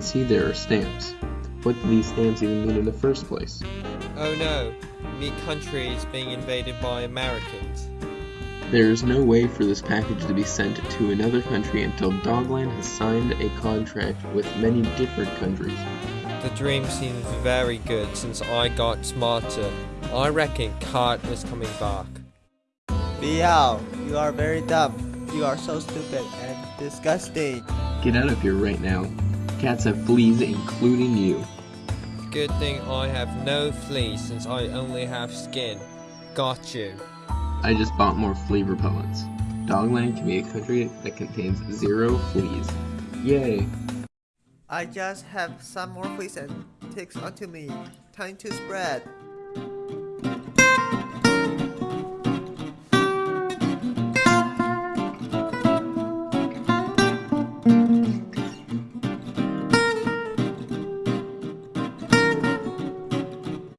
see there are stamps. What do these stamps even mean in the first place? Oh no, me country is being invaded by Americans. There is no way for this package to be sent to another country until Dogland has signed a contract with many different countries. The dream seems very good since I got smarter. I reckon Cat is coming back. Biao, you are very dumb. You are so stupid and disgusting. Get out of here right now. Cats have fleas, including you. Good thing I have no fleas since I only have skin. Got you. I just bought more flea repellents. Dogland can be a country that contains zero fleas. Yay! I just have some more fleas and ticks onto me. Time to spread.